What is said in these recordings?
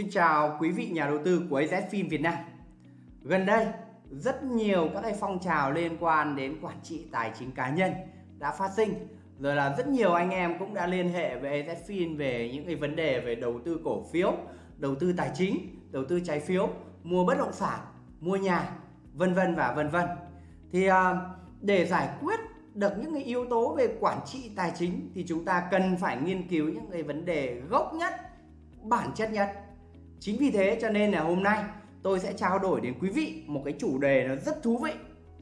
Xin chào quý vị nhà đầu tư của AZFIN Việt Nam. Gần đây, rất nhiều các cái phong trào liên quan đến quản trị tài chính cá nhân đã phát sinh. Rồi là rất nhiều anh em cũng đã liên hệ với AZFIN về những cái vấn đề về đầu tư cổ phiếu, đầu tư tài chính, đầu tư trái phiếu, mua bất động sản, mua nhà, vân vân và vân vân. Thì à, để giải quyết được những cái yếu tố về quản trị tài chính thì chúng ta cần phải nghiên cứu những cái vấn đề gốc nhất, bản chất nhất Chính vì thế cho nên là hôm nay tôi sẽ trao đổi đến quý vị một cái chủ đề nó rất thú vị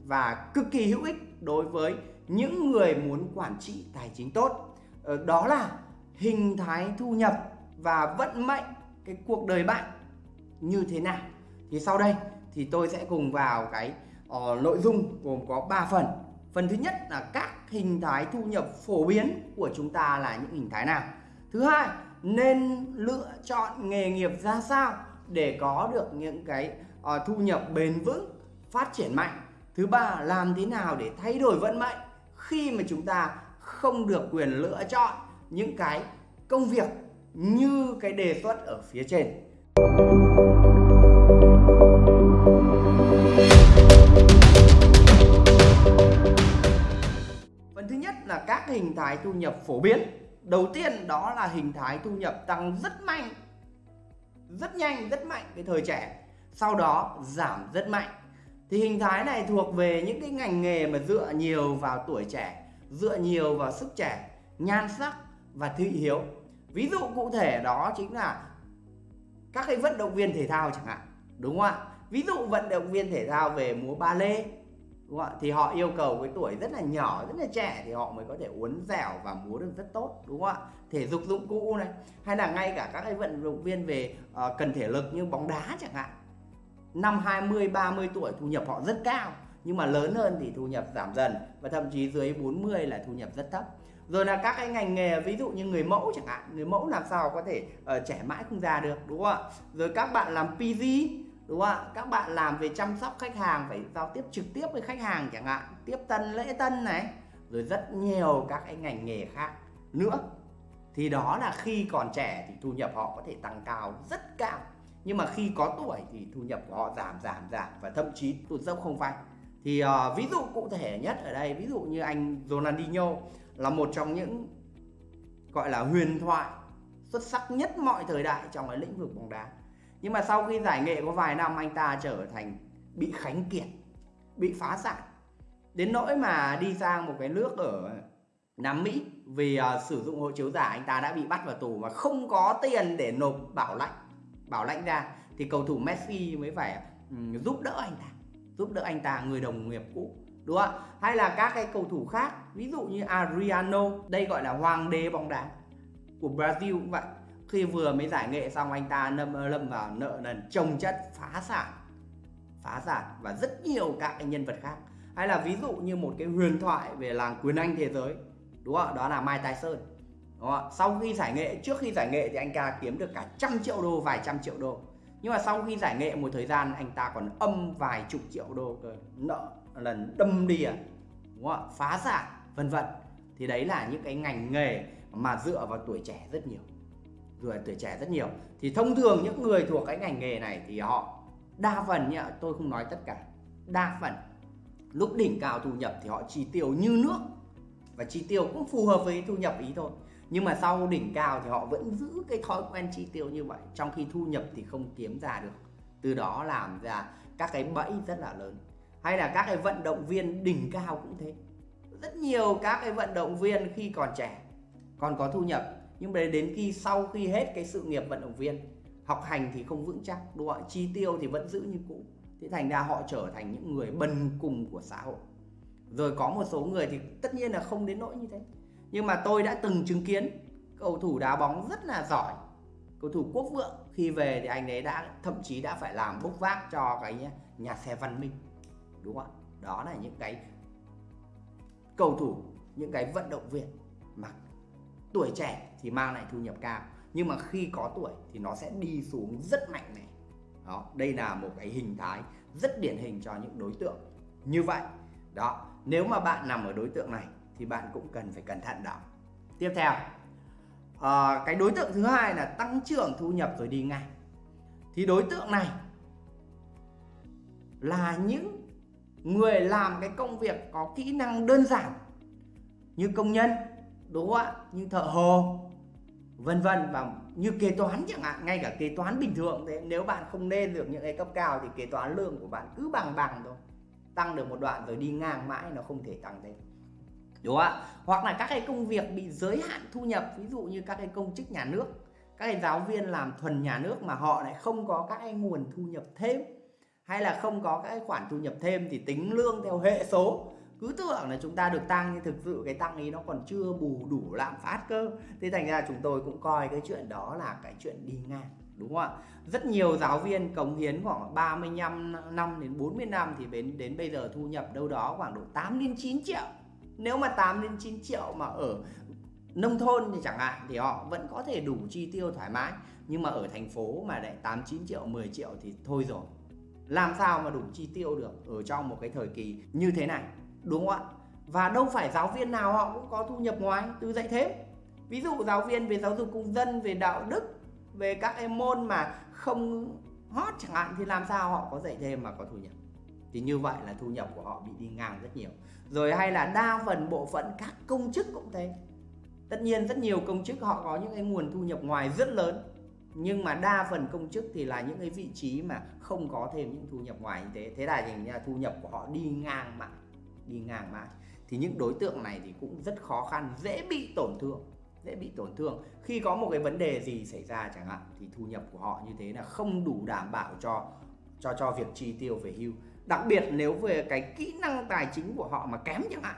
và cực kỳ hữu ích đối với những người muốn quản trị tài chính tốt. Ờ, đó là hình thái thu nhập và vận mệnh cái cuộc đời bạn như thế nào. Thì sau đây thì tôi sẽ cùng vào cái uh, nội dung gồm có 3 phần. Phần thứ nhất là các hình thái thu nhập phổ biến của chúng ta là những hình thái nào. Thứ hai nên lựa chọn nghề nghiệp ra sao để có được những cái uh, thu nhập bền vững phát triển mạnh. Thứ ba làm thế nào để thay đổi vận mệnh khi mà chúng ta không được quyền lựa chọn những cái công việc như cái đề xuất ở phía trên. Phần thứ nhất là các hình thái thu nhập phổ biến đầu tiên đó là hình thái thu nhập tăng rất mạnh, rất nhanh, rất mạnh cái thời trẻ. Sau đó giảm rất mạnh. Thì hình thái này thuộc về những cái ngành nghề mà dựa nhiều vào tuổi trẻ, dựa nhiều vào sức trẻ, nhan sắc và thị hiếu. Ví dụ cụ thể đó chính là các cái vận động viên thể thao chẳng hạn, đúng không ạ? Ví dụ vận động viên thể thao về múa ba lê đúng không thì họ yêu cầu cái tuổi rất là nhỏ rất là trẻ thì họ mới có thể uốn dẻo và múa được rất tốt đúng không ạ? Thể dục dụng cụ này hay là ngay cả các cái vận động viên về uh, cần thể lực như bóng đá chẳng hạn. Năm 20 30 tuổi thu nhập họ rất cao nhưng mà lớn hơn thì thu nhập giảm dần và thậm chí dưới 40 là thu nhập rất thấp. Rồi là các cái ngành nghề ví dụ như người mẫu chẳng hạn người mẫu làm sao có thể uh, trẻ mãi không già được đúng không ạ? Rồi các bạn làm PG đúng không ạ? Các bạn làm về chăm sóc khách hàng phải giao tiếp trực tiếp với khách hàng chẳng hạn. Tiếp tân lễ tân này. Rồi rất nhiều các cái ngành nghề khác nữa. Thì đó là khi còn trẻ thì thu nhập họ có thể tăng cao rất cao. Nhưng mà khi có tuổi thì thu nhập của họ giảm giảm giảm và thậm chí tụt dốc không phanh. Thì uh, ví dụ cụ thể nhất ở đây ví dụ như anh Ronaldinho là một trong những gọi là huyền thoại xuất sắc nhất mọi thời đại trong cái lĩnh vực bóng đá nhưng mà sau khi giải nghệ có vài năm anh ta trở thành bị khánh kiệt bị phá sản. Đến nỗi mà đi sang một cái nước ở Nam Mỹ vì uh, sử dụng hộ chiếu giả anh ta đã bị bắt vào tù mà không có tiền để nộp bảo lãnh bảo lãnh ra. Thì cầu thủ Messi mới phải um, giúp đỡ anh ta giúp đỡ anh ta người đồng nghiệp cũ đúng không hay là các cái cầu thủ khác ví dụ như Adriano đây gọi là hoàng đế bóng đá của Brazil cũng vậy khi vừa mới giải nghệ xong anh ta lâm lâm vào nợ nần trồng chất phá sản phá sản và rất nhiều các nhân vật khác. Hay là ví dụ như một cái huyền thoại về làng quyền anh thế giới, đúng không đó là Mai Tyson đúng không? sau khi giải nghệ, trước khi giải nghệ thì anh ta kiếm được cả trăm triệu đô, vài trăm triệu đô. Nhưng mà sau khi giải nghệ một thời gian, anh ta còn âm vài chục triệu đô cơ nợ lần đâm đi à đúng không? phá sản, vân vân. Thì đấy là những cái ngành nghề mà dựa vào tuổi trẻ rất nhiều rồi tuổi trẻ rất nhiều. Thì thông thường những người thuộc cái ngành nghề này thì họ đa phần nhá, tôi không nói tất cả, đa phần lúc đỉnh cao thu nhập thì họ chi tiêu như nước và chi tiêu cũng phù hợp với thu nhập ý thôi. Nhưng mà sau đỉnh cao thì họ vẫn giữ cái thói quen chi tiêu như vậy, trong khi thu nhập thì không kiếm ra được. Từ đó làm ra các cái bẫy rất là lớn. Hay là các cái vận động viên đỉnh cao cũng thế. Rất nhiều các cái vận động viên khi còn trẻ, còn có thu nhập nhưng mà đến khi sau khi hết cái sự nghiệp vận động viên, học hành thì không vững chắc, đúng không ạ? Chi tiêu thì vẫn giữ như cũ. Thế thành ra họ trở thành những người bần cùng của xã hội. Rồi có một số người thì tất nhiên là không đến nỗi như thế. Nhưng mà tôi đã từng chứng kiến cầu thủ đá bóng rất là giỏi, cầu thủ quốc vượng. Khi về thì anh ấy đã, thậm chí đã phải làm bốc vác cho cái nhà xe văn minh, đúng không ạ? Đó là những cái cầu thủ, những cái vận động viên mà tuổi trẻ thì mang lại thu nhập cao nhưng mà khi có tuổi thì nó sẽ đi xuống rất mạnh này đó đây là một cái hình thái rất điển hình cho những đối tượng như vậy. Đó nếu mà bạn nằm ở đối tượng này thì bạn cũng cần phải cẩn thận đó. Tiếp theo à, cái đối tượng thứ hai là tăng trưởng thu nhập rồi đi ngay. Thì đối tượng này là những người làm cái công việc có kỹ năng đơn giản như công nhân đúng không ạ? Như thợ hồ, vân vân. Và như kế toán chẳng hạn, ngay cả kế toán bình thường thế nếu bạn không lên được những cái cấp cao thì kế toán lương của bạn cứ bằng bằng thôi. Tăng được một đoạn rồi đi ngang mãi nó không thể tăng lên đúng không ạ? Hoặc là các cái công việc bị giới hạn thu nhập, ví dụ như các cái công chức nhà nước, các cái giáo viên làm thuần nhà nước mà họ lại không có các cái nguồn thu nhập thêm, hay là không có các cái khoản thu nhập thêm thì tính lương theo hệ số cứ tưởng là chúng ta được tăng nhưng thực sự cái tăng ấy nó còn chưa bù đủ lạm phát cơ. Thế thành ra chúng tôi cũng coi cái chuyện đó là cái chuyện đi ngang, đúng không ạ? Rất nhiều giáo viên cống hiến khoảng 35 năm đến 40 năm thì đến đến bây giờ thu nhập đâu đó khoảng độ 8 đến 9 triệu. Nếu mà 8 đến 9 triệu mà ở nông thôn thì chẳng hạn thì họ vẫn có thể đủ chi tiêu thoải mái. Nhưng mà ở thành phố mà lại 8 9 triệu 10 triệu thì thôi rồi. Làm sao mà đủ chi tiêu được ở trong một cái thời kỳ như thế này? Đúng không ạ? Và đâu phải giáo viên nào họ cũng có thu nhập ngoài, từ dạy thêm ví dụ giáo viên về giáo dục công dân, về đạo đức, về các em môn mà không hot chẳng hạn, thì làm sao họ có dạy thêm mà có thu nhập? Thì như vậy là thu nhập của họ bị đi ngang rất nhiều. Rồi hay là đa phần bộ phận các công chức cũng thế. Tất nhiên rất nhiều công chức họ có những cái nguồn thu nhập ngoài rất lớn, nhưng mà đa phần công chức thì là những cái vị trí mà không có thêm những thu nhập ngoài như thế. Thế là thành ra thu nhập của họ đi ngang mạng đi ngang mãi. Thì những đối tượng này thì cũng rất khó khăn, dễ bị tổn thương, dễ bị tổn thương. Khi có một cái vấn đề gì xảy ra chẳng hạn, thì thu nhập của họ như thế là không đủ đảm bảo cho cho cho việc chi tiêu về hưu. Đặc biệt nếu về cái kỹ năng tài chính của họ mà kém chẳng hạn,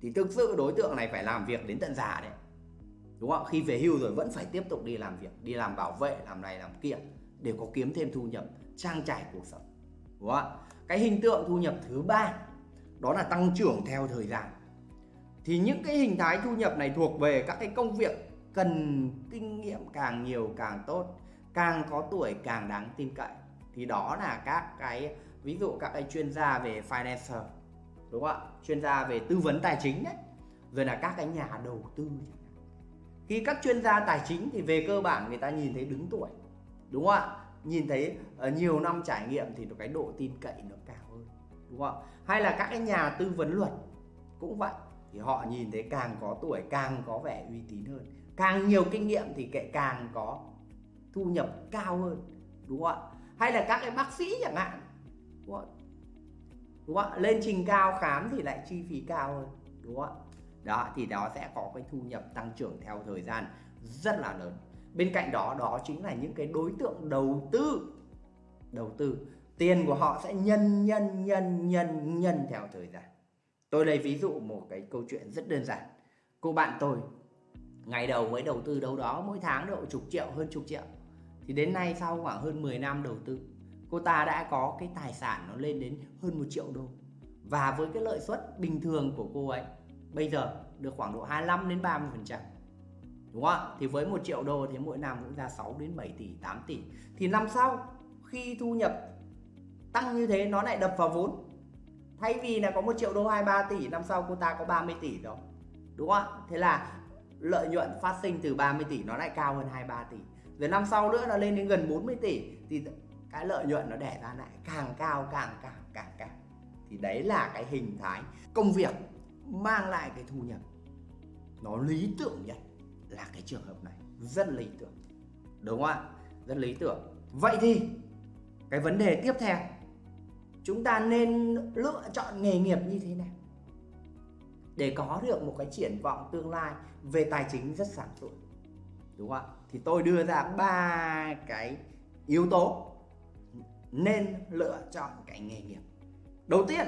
thì thực sự đối tượng này phải làm việc đến tận già đấy. Đúng không? Khi về hưu rồi vẫn phải tiếp tục đi làm việc, đi làm bảo vệ, làm này làm kia để có kiếm thêm thu nhập, trang trải cuộc sống. Đúng không cái hình tượng thu nhập thứ ba đó là tăng trưởng theo thời gian. Thì những cái hình thái thu nhập này thuộc về các cái công việc cần kinh nghiệm càng nhiều càng tốt, càng có tuổi càng đáng tin cậy. Thì đó là các cái, ví dụ các cái chuyên gia về finance đúng không ạ? Chuyên gia về tư vấn tài chính đấy. Rồi là các cái nhà đầu tư khi các chuyên gia tài chính thì về cơ bản người ta nhìn thấy đứng tuổi, đúng không ạ? Nhìn thấy ờ, nhiều năm trải nghiệm thì cái độ tin cậy nó cao hơn đúng không? Hay là các cái nhà tư vấn luật cũng vậy. Thì họ nhìn thấy càng có tuổi, càng có vẻ uy tín hơn. Càng nhiều kinh nghiệm thì kệ càng có thu nhập cao hơn. Đúng không ạ? Hay là các cái bác sĩ chẳng hạn. Đúng không đúng không ạ? Lên trình cao khám thì lại chi phí cao hơn. Đúng không ạ? Đó, thì đó sẽ có cái thu nhập tăng trưởng theo thời gian rất là lớn. Bên cạnh đó đó chính là những cái đối tượng đầu tư. Đầu tư tiền của họ sẽ nhân nhân nhân nhân nhân theo thời gian. Tôi lấy ví dụ một cái câu chuyện rất đơn giản. Cô bạn tôi, ngày đầu mới đầu tư đâu đó, mỗi tháng độ chục triệu, hơn chục triệu. Thì đến nay sau khoảng hơn 10 năm đầu tư, cô ta đã có cái tài sản nó lên đến hơn một triệu đô. Và với cái lợi suất bình thường của cô ấy, bây giờ được khoảng độ 25 đến 30 phần trăm. Đúng không thì với một triệu đô thì mỗi năm cũng ra 6 đến 7 tỷ 8 tỷ. Thì năm sau, khi thu nhập tăng như thế nó lại đập vào vốn. Thay vì là có một triệu đô 23 tỷ, năm sau cô ta có 30 tỷ đó đúng không thế là lợi nhuận phát sinh từ 30 tỷ nó lại cao hơn 23 tỷ. Rồi năm sau nữa nó lên đến gần 40 tỷ thì cái lợi nhuận nó đẻ ra lại càng cao, càng càng càng càng. Thì đấy là cái hình thái công việc mang lại cái thu nhập. Nó lý tưởng nhất là cái trường hợp này. Rất lý tưởng. Đúng không ạ? Rất lý tưởng. Vậy thì cái vấn đề tiếp theo chúng ta nên lựa chọn nghề nghiệp như thế nào? Để có được một cái triển vọng tương lai về tài chính rất sáng xuất đúng không ạ? Thì tôi đưa ra ba cái yếu tố nên lựa chọn cái nghề nghiệp. Đầu tiên,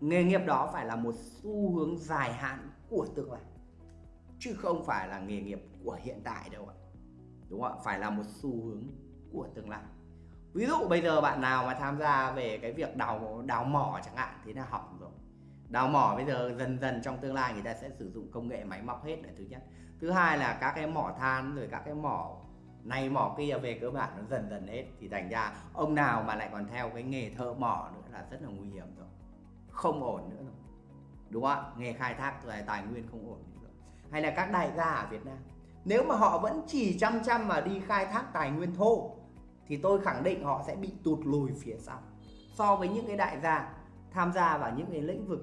nghề nghiệp đó phải là một xu hướng dài hạn của tương lai, chứ không phải là nghề nghiệp của hiện tại đâu ạ. Đúng không ạ? Phải là một xu hướng của tương lai ví dụ bây giờ bạn nào mà tham gia về cái việc đào đào mỏ chẳng hạn, thế là hỏng rồi. Đào mỏ bây giờ dần dần trong tương lai người ta sẽ sử dụng công nghệ máy móc hết là thứ nhất. Thứ hai là các cái mỏ than rồi các cái mỏ này, mỏ kia về cơ bản nó dần dần hết. Thì thành ra ông nào mà lại còn theo cái nghề thợ mỏ nữa là rất là nguy hiểm rồi. Không ổn nữa rồi. Đúng không ạ? Nghề khai thác tài nguyên không ổn nữa rồi. Hay là các đại gia ở Việt Nam, nếu mà họ vẫn chỉ chăm chăm mà đi khai thác tài nguyên thô thì tôi khẳng định họ sẽ bị tụt lùi phía sau. So với những cái đại gia tham gia vào những cái lĩnh vực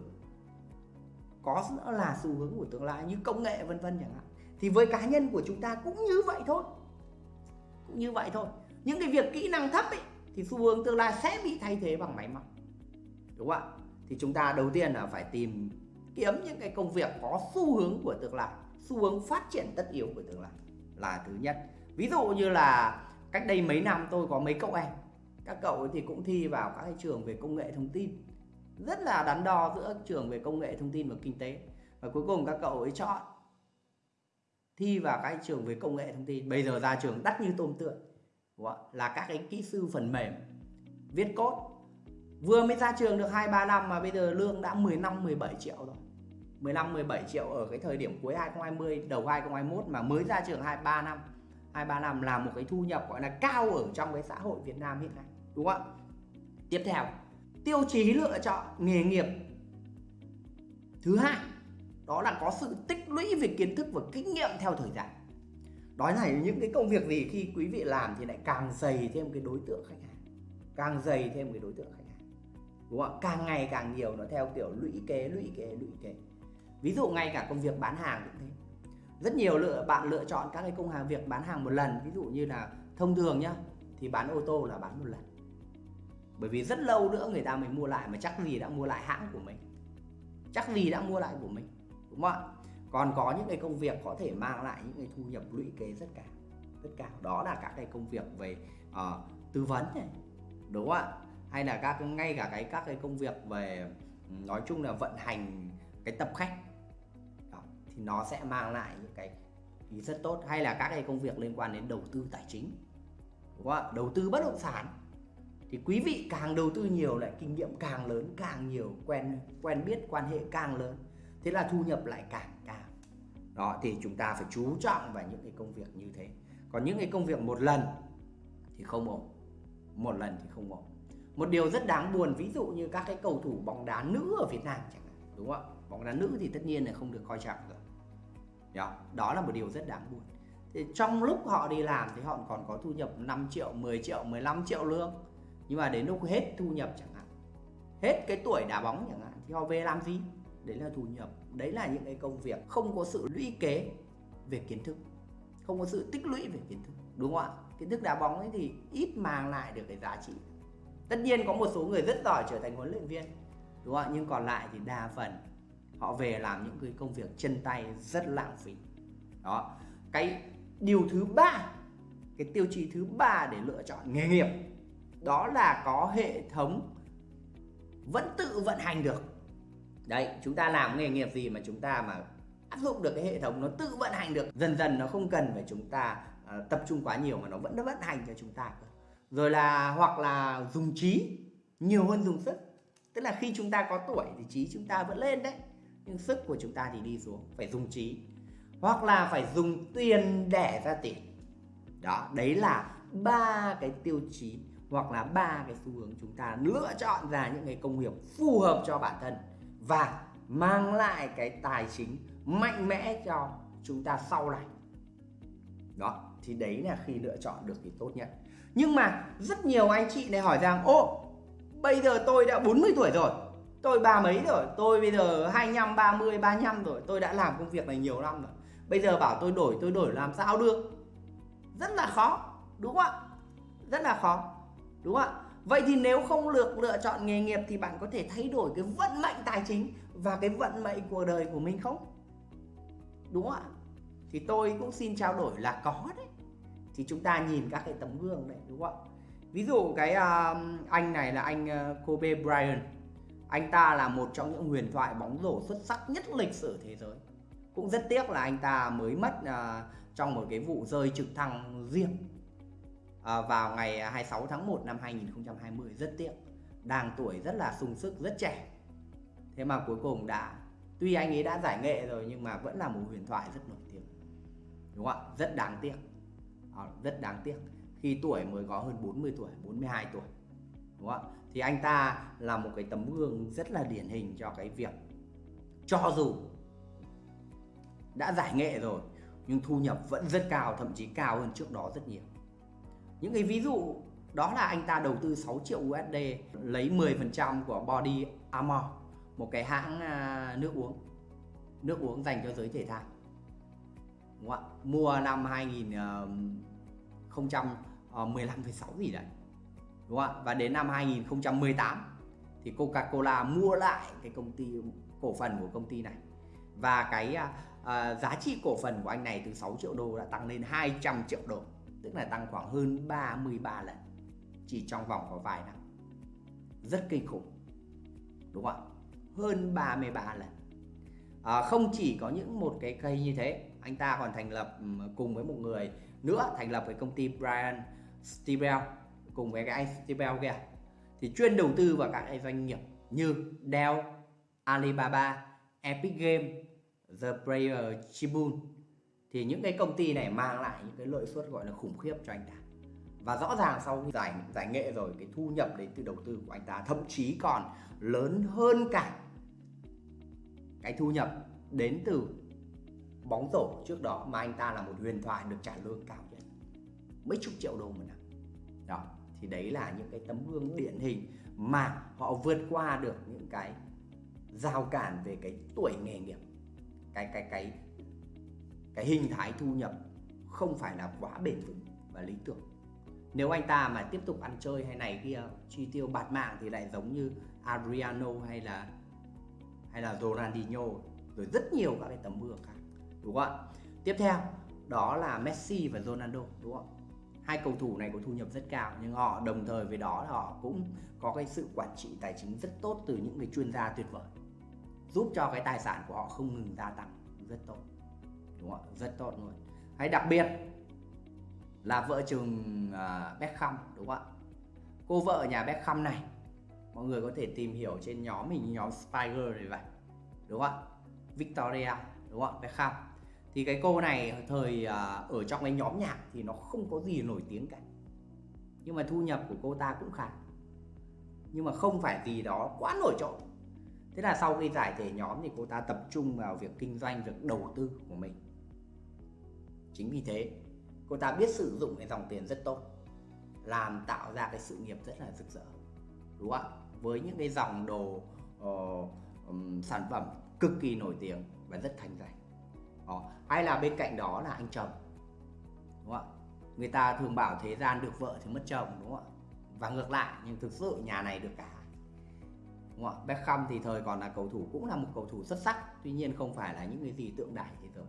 có là xu hướng của tương lai như công nghệ vân vân chẳng hạn, thì với cá nhân của chúng ta cũng như vậy thôi. Cũng như vậy thôi. Những cái việc kỹ năng thấp ấy, thì xu hướng tương lai sẽ bị thay thế bằng máy móc. Đúng không ạ? Thì chúng ta đầu tiên là phải tìm kiếm những cái công việc có xu hướng của tương lai, xu hướng phát triển tất yếu của tương lai là thứ nhất. Ví dụ như là cách đây mấy năm tôi có mấy cậu em. Các cậu thì cũng thi vào các cái trường về công nghệ thông tin. Rất là đắn đo giữa trường về công nghệ thông tin và kinh tế. Và cuối cùng các cậu ấy chọn thi vào các trường về công nghệ thông tin. Bây giờ ra trường đắt như tôm tượng là các cái kỹ sư phần mềm, viết code. Vừa mới ra trường được 2 3 năm mà bây giờ lương đã 15 17 triệu rồi. 15 17 triệu ở cái thời điểm cuối 2020 đầu 2021 mà mới ra trường 2 3 năm. 2 3 năm là một cái thu nhập gọi là cao ở trong cái xã hội Việt Nam hiện nay, đúng không ạ? Tiếp theo, tiêu chí lựa chọn nghề nghiệp. Thứ hai, đó là có sự tích lũy về kiến thức và kinh nghiệm theo thời gian. Đó là những cái công việc gì khi quý vị làm thì lại càng dày thêm cái đối tượng khách hàng, càng dày thêm cái đối tượng khách hàng, đúng không ạ? Càng ngày càng nhiều nó theo kiểu lũy kế lũy kế lũy kế. Ví dụ ngay cả công việc bán hàng cũng thế rất nhiều lựa bạn lựa chọn các cái công hàng việc bán hàng một lần. Ví dụ như là thông thường nhá thì bán ô tô là bán một lần. Bởi vì rất lâu nữa người ta mới mua lại mà chắc gì đã mua lại hãng của mình. Chắc gì đã mua lại của mình đúng không ạ? Còn có những cái công việc có thể mang lại những cái thu nhập lũy kế rất cao rất cao. Đó là các cái công việc về uh, tư vấn này đúng không ạ? Hay là các ngay cả cái các cái công việc về nói chung là vận hành cái tập khách thì nó sẽ mang lại những cái ý rất tốt, hay là các cái công việc liên quan đến đầu tư tài chính. Đúng không ạ? Đầu tư bất động sản. Thì quý vị càng đầu tư nhiều lại kinh nghiệm càng lớn, càng nhiều quen quen biết, quan hệ càng lớn, thế là thu nhập lại càng cao. Đó, thì chúng ta phải chú trọng vào những cái công việc như thế. Còn những cái công việc một lần thì không ổn. Một lần thì không ổn. Một điều rất đáng buồn, ví dụ như các cái cầu thủ bóng đá nữ ở Việt Nam chẳng hạn, đúng không ạ? Bóng đá nữ thì tất nhiên là không được coi trọng rồi đó, đó là một điều rất đáng buồn. Thì trong lúc họ đi làm thì họ còn có thu nhập 5 triệu 10 triệu 15 triệu lương. Nhưng mà đến lúc hết thu nhập chẳng hạn hết cái tuổi đá bóng chẳng hạn thì họ về làm gì? Đấy là thu nhập. Đấy là những cái công việc không có sự lũy kế về kiến thức. Không có sự tích lũy về kiến thức đúng không ạ? Kiến thức đá bóng ấy thì ít mang lại được cái giá trị. Tất nhiên có một số người rất giỏi trở thành huấn luyện viên đúng không ạ? Nhưng còn lại thì đa phần họ về làm những cái công việc chân tay rất lãng phí. Đó. Cái điều thứ ba cái tiêu chí thứ ba để lựa chọn nghề nghiệp đó là có hệ thống vẫn tự vận hành được. Đấy chúng ta làm nghề nghiệp gì mà chúng ta mà áp dụng được cái hệ thống nó tự vận hành được dần dần nó không cần phải chúng ta uh, tập trung quá nhiều mà nó vẫn nó vận hành cho chúng ta rồi là hoặc là dùng trí nhiều hơn dùng sức. Tức là khi chúng ta có tuổi thì trí chúng ta vẫn lên đấy nhưng sức của chúng ta thì đi xuống, phải dùng trí. Hoặc là phải dùng tiền để ra tiền. Đó, đấy là ba cái tiêu chí hoặc là ba cái xu hướng chúng ta lựa chọn ra những cái công việc phù hợp cho bản thân và mang lại cái tài chính mạnh mẽ cho chúng ta sau này. Đó, thì đấy là khi lựa chọn được thì tốt nhất. Nhưng mà rất nhiều anh chị này hỏi rằng, ô, bây giờ tôi đã 40 tuổi rồi tôi ba mấy rồi? Tôi bây giờ 25 30 35 rồi. Tôi đã làm công việc này nhiều năm rồi. Bây giờ bảo tôi đổi tôi đổi làm sao được? Rất là khó đúng không ạ? Rất là khó đúng không ạ? Vậy thì nếu không lược lựa chọn nghề nghiệp thì bạn có thể thay đổi cái vận mệnh tài chính và cái vận mệnh cuộc đời của mình không? Đúng không ạ? Thì tôi cũng xin trao đổi là có đấy. Thì chúng ta nhìn các cái tấm gương này đúng không ạ? Ví dụ cái uh, anh này là anh uh, Kobe Bryant anh ta là một trong những huyền thoại bóng rổ xuất sắc nhất lịch sử thế giới. Cũng rất tiếc là anh ta mới mất à, trong một cái vụ rơi trực thăng riêng à, vào ngày 26 tháng 1 năm 2020 rất tiếc đang tuổi rất là sung sức rất trẻ. Thế mà cuối cùng đã tuy anh ấy đã giải nghệ rồi nhưng mà vẫn là một huyền thoại rất nổi tiếng. Đúng không ạ? Rất đáng tiếc. À, rất đáng tiếc. Khi tuổi mới có hơn 40 tuổi 42 tuổi đúng không ạ? Thì anh ta là một cái tấm gương rất là điển hình cho cái việc cho dù đã giải nghệ rồi, nhưng thu nhập vẫn rất cao, thậm chí cao hơn trước đó rất nhiều. Những cái ví dụ, đó là anh ta đầu tư 6 triệu USD lấy 10% của Body Armor, một cái hãng à, nước uống. Nước uống dành cho giới thể thao. Đúng không? mua năm 2015-16 ờ, ờ, gì đấy đúng không? và đến năm 2018 thì Coca-Cola mua lại cái công ty cổ phần của công ty này. Và cái uh, giá trị cổ phần của anh này từ 6 triệu đô đã tăng lên 200 triệu đô tức là tăng khoảng hơn 33 lần chỉ trong vòng có vài năm. Rất kinh khủng đúng không ạ? Hơn 33 lần. À, không chỉ có những một cái cây như thế anh ta còn thành lập cùng với một người nữa thành lập cái công ty Brian Stibel cùng với cái anh kia. Thì chuyên đầu tư vào các doanh nghiệp như Dell, Alibaba, Epic Game, The Player Tribune thì những cái công ty này mang lại những cái lợi suất gọi là khủng khiếp cho anh ta. Và rõ ràng sau khi giải giải nghệ rồi cái thu nhập đến từ đầu tư của anh ta thậm chí còn lớn hơn cả cái thu nhập đến từ bóng rổ trước đó mà anh ta là một huyền thoại được trả lương cao nhất. Mấy chục triệu đô một năm. Đó thì đấy là những cái tấm gương điển hình mà họ vượt qua được những cái giao cản về cái tuổi nghề nghiệp. Cái cái cái cái hình thái thu nhập không phải là quá bền vững và lý tưởng. Nếu anh ta mà tiếp tục ăn chơi hay này kia, chi tiêu bạt mạng thì lại giống như Adriano hay là hay là Ronaldinho, rồi rất nhiều các cái tấm gương khác, đúng không ạ? Tiếp theo, đó là Messi và Ronaldo, đúng không hai cầu thủ này có thu nhập rất cao nhưng họ đồng thời với đó là họ cũng có cái sự quản trị tài chính rất tốt từ những người chuyên gia tuyệt vời giúp cho cái tài sản của họ không ngừng gia tăng. Rất tốt. Đúng không rất tốt luôn. Hay đặc biệt là vợ chồng uh, Beckham đúng không ạ? Cô vợ nhà Beckham này mọi người có thể tìm hiểu trên nhóm mình nhóm Spiger này vậy đúng không ạ? Victoria đúng không ạ? Beckham thì cái cô này thời à, ở trong cái nhóm nhạc thì nó không có gì nổi tiếng cả. Nhưng mà thu nhập của cô ta cũng khá. Nhưng mà không phải gì đó quá nổi trội. Thế là sau khi giải thể nhóm thì cô ta tập trung vào việc kinh doanh việc đầu tư của mình. Chính vì thế cô ta biết sử dụng cái dòng tiền rất tốt làm tạo ra cái sự nghiệp rất là rực rỡ đúng không ạ? Với những cái dòng đồ uh, um, sản phẩm cực kỳ nổi tiếng và rất thành danh đó. hay là bên cạnh đó là anh chồng, đúng không ạ? Người ta thường bảo thế gian được vợ thì mất chồng, đúng không ạ? Và ngược lại, nhưng thực sự nhà này được cả, đúng không ạ? Beckham thì thời còn là cầu thủ, cũng là một cầu thủ xuất sắc, tuy nhiên không phải là những cái gì tượng đài thế giới.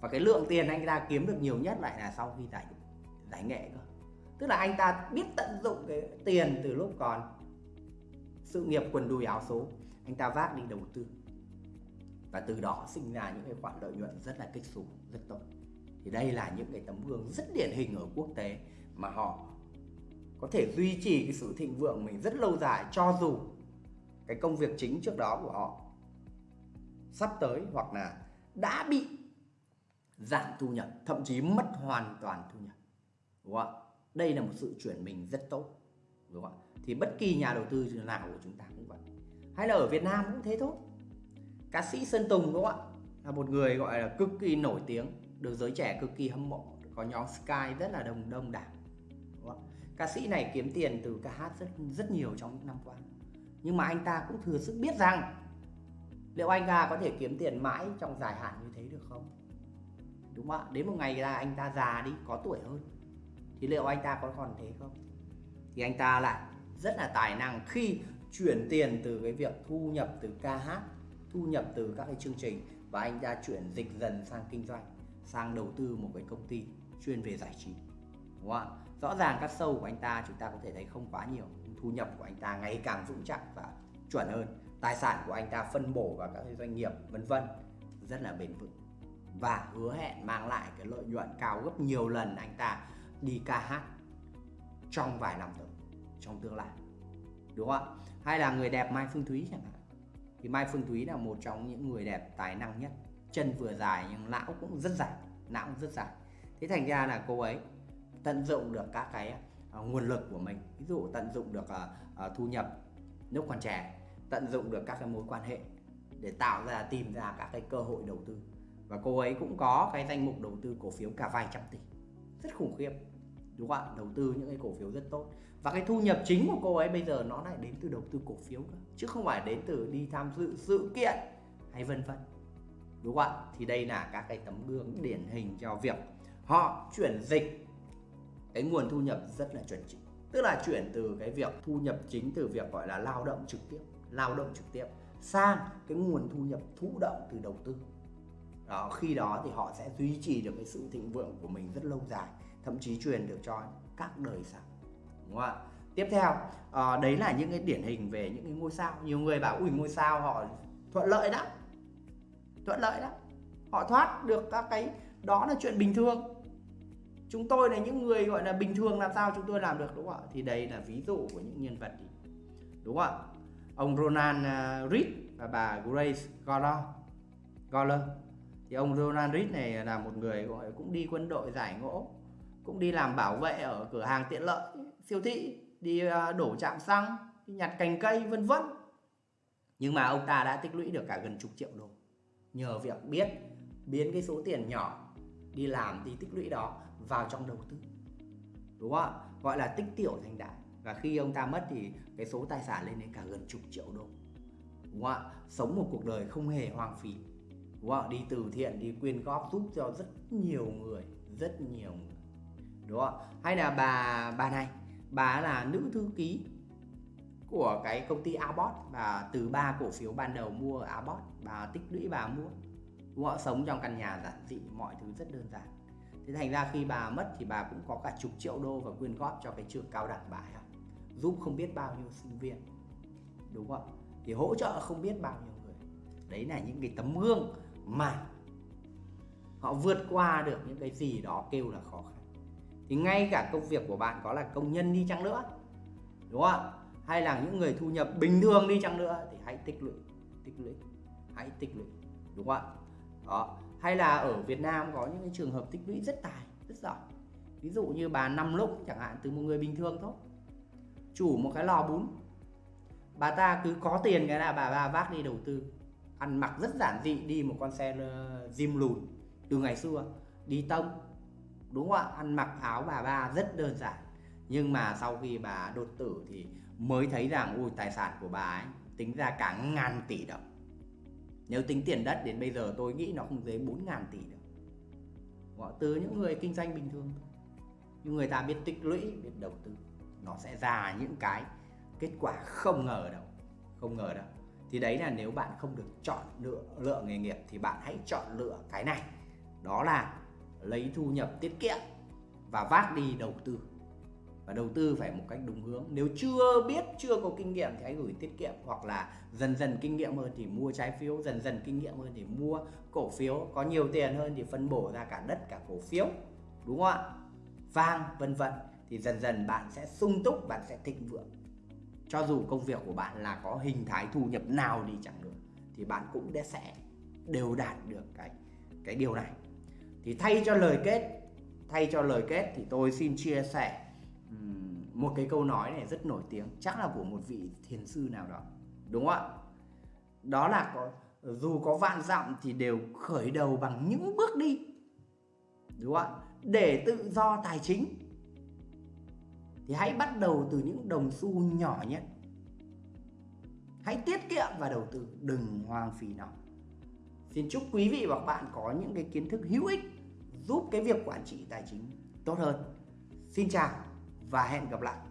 Và cái lượng tiền anh ta kiếm được nhiều nhất lại là sau khi giải giải nghệ cơ. Tức là anh ta biết tận dụng cái tiền từ lúc còn sự nghiệp quần đùi áo số, anh ta vác đi đầu tư và từ đó sinh ra những cái khoản lợi nhuận rất là kích xù, rất tốt. Thì đây là những cái tấm gương rất điển hình ở quốc tế mà họ có thể duy trì cái sự thịnh vượng mình rất lâu dài, cho dù cái công việc chính trước đó của họ sắp tới hoặc là đã bị giảm thu nhập, thậm chí mất hoàn toàn thu nhập. Đúng không ạ? Đây là một sự chuyển mình rất tốt. Đúng không ạ? Thì bất kỳ nhà đầu tư nào của chúng ta cũng vậy. Hay là ở Việt Nam cũng thế thôi ca sĩ Sơn Tùng đúng không ạ? Là một người gọi là cực kỳ nổi tiếng, được giới trẻ cực kỳ hâm mộ, có nhóm Sky rất là đông đông đảo, đúng không? ca sĩ này kiếm tiền từ ca hát rất rất nhiều trong những năm qua. Nhưng mà anh ta cũng thừa sức biết rằng, liệu anh ta có thể kiếm tiền mãi trong dài hạn như thế được không? Đúng không ạ? Đến một ngày là anh ta già đi, có tuổi hơn, thì liệu anh ta có còn thế không? Thì anh ta lại rất là tài năng khi chuyển tiền từ cái việc thu nhập từ ca hát thu nhập từ các cái chương trình và anh ta chuyển dịch dần sang kinh doanh, sang đầu tư một cái công ty chuyên về giải trí, đúng không ạ? Rõ ràng các sâu của anh ta chúng ta có thể thấy không quá nhiều thu nhập của anh ta ngày càng vững chắc và chuẩn hơn. Tài sản của anh ta phân bổ vào các doanh nghiệp, vân vân, rất là bền vững. Và hứa hẹn mang lại cái lợi nhuận cao gấp nhiều lần anh ta đi ca hát trong vài năm tới, trong tương lai, đúng không ạ? Hay là người đẹp Mai Phương Thúy chẳng hạn thì Mai Phương Thúy là một trong những người đẹp tài năng nhất. Chân vừa dài nhưng não cũng rất dài não cũng rất dài. Thế thành ra là cô ấy tận dụng được các cái uh, nguồn lực của mình. Ví dụ tận dụng được uh, uh, thu nhập lúc còn trẻ tận dụng được các cái mối quan hệ để tạo ra tìm ra các cái cơ hội đầu tư. Và cô ấy cũng có cái danh mục đầu tư cổ phiếu cả vài trăm tỷ. Rất khủng khiếp đúng không ạ? Đầu tư những cái cổ phiếu rất tốt và cái thu nhập chính của cô ấy bây giờ nó lại đến từ đầu tư cổ phiếu cơ, chứ không phải đến từ đi tham dự sự kiện hay vân vân. Đúng không ạ? Thì đây là các cái tấm gương điển hình cho việc họ chuyển dịch cái nguồn thu nhập rất là chuẩn chỉnh tức là chuyển từ cái việc thu nhập chính từ việc gọi là lao động trực tiếp, lao động trực tiếp sang cái nguồn thu nhập thụ động từ đầu tư. Đó, khi đó thì họ sẽ duy trì được cái sự thịnh vượng của mình rất lâu dài, thậm chí truyền được cho các đời sau đúng không ạ? Tiếp theo à, đấy là những cái điển hình về những cái ngôi sao. Nhiều người bảo ui ngôi sao họ thuận lợi đó thuận lợi đó họ thoát được các cái đó là chuyện bình thường. Chúng tôi là những người gọi là bình thường làm sao chúng tôi làm được đúng không ạ? Thì đây là ví dụ của những nhân vật đúng không ạ? Ông Ronald à, Reed và bà Grace Goller Goller. Thì ông Ronald Reed này là một người gọi cũng đi quân đội giải ngũ cũng đi làm bảo vệ ở cửa hàng tiện lợi siêu thị, đi à, đổ chạm xăng, đi nhặt cành cây, vân vân. Nhưng mà ông ta đã tích lũy được cả gần chục triệu đô. Nhờ việc biết biến cái số tiền nhỏ đi làm đi tích lũy đó vào trong đầu tư. Đúng không ạ? Gọi là tích tiểu thành đại. Và khi ông ta mất thì cái số tài sản lên đến cả gần chục triệu đô. Đúng không ạ? Sống một cuộc đời không hề hoang phí. Đúng không ạ? Đi từ thiện, đi quyên góp giúp cho rất nhiều người, rất nhiều người. Đúng không ạ? Hay là bà bà này bà là nữ thư ký của cái công ty Abbott và từ ba cổ phiếu ban đầu mua Abbott, bà tích lũy, bà mua. Họ sống trong căn nhà giản dị, mọi thứ rất đơn giản. Thế thành ra khi bà mất thì bà cũng có cả chục triệu đô và quyên góp cho cái trường cao đẳng bà học giúp không biết bao nhiêu sinh viên. Đúng không? Thì hỗ trợ không biết bao nhiêu người. Đấy là những cái tấm gương mà họ vượt qua được những cái gì đó kêu là khó khăn thì ngay cả công việc của bạn có là công nhân đi chăng nữa, đúng không hay là những người thu nhập bình thường đi chăng nữa thì hãy tích lũy tích lũy, hãy tích lũy, đúng không ạ? Đó. Hay là ở Việt Nam có những cái trường hợp tích lũy rất tài, rất giỏi. Ví dụ như bà năm lúc chẳng hạn, từ một người bình thường thôi. Chủ một cái lò bún. Bà ta cứ có tiền cái là bà ba vác đi đầu tư. Ăn mặc rất giản dị, đi một con xe ờ, Jim lùn từ ngày xưa. Đi tông đúng không ạ? Ăn mặc áo bà ba rất đơn giản. Nhưng mà sau khi bà đột tử thì mới thấy rằng, ui, tài sản của bà ấy tính ra cả ngàn tỷ đồng. Nếu tính tiền đất đến bây giờ tôi nghĩ nó không dưới 4 ngàn tỷ đâu. Từ những người kinh doanh bình thường thôi. Nhưng người ta biết tích lũy, biết đầu tư, nó sẽ ra những cái kết quả không ngờ đâu, không ngờ đâu. Thì đấy là nếu bạn không được chọn lựa lựa nghề nghiệp thì bạn hãy chọn lựa cái này. Đó là lấy thu nhập tiết kiệm và vác đi đầu tư. Và đầu tư phải một cách đúng hướng. Nếu chưa biết, chưa có kinh nghiệm thì hãy gửi tiết kiệm. Hoặc là dần dần kinh nghiệm hơn thì mua trái phiếu. Dần dần kinh nghiệm hơn thì mua cổ phiếu. Có nhiều tiền hơn thì phân bổ ra cả đất, cả cổ phiếu. Đúng không ạ? Vàng vân vân. Thì dần dần bạn sẽ sung túc, bạn sẽ thịnh vượng. Cho dù công việc của bạn là có hình thái thu nhập nào đi chẳng nữa, thì bạn cũng sẽ đều đạt được cái cái điều này thì thay cho lời kết, thay cho lời kết thì tôi xin chia sẻ một cái câu nói này rất nổi tiếng, chắc là của một vị thiền sư nào đó, đúng không ạ? Đó là có, dù có vạn dặm thì đều khởi đầu bằng những bước đi, đúng không ạ? Để tự do tài chính. Thì hãy bắt đầu từ những đồng xu nhỏ nhất. Hãy tiết kiệm và đầu tư, đừng hoang phí nó. Xin chúc quý vị và các bạn có những cái kiến thức hữu ích giúp cái việc quản trị tài chính tốt hơn. Xin chào và hẹn gặp lại.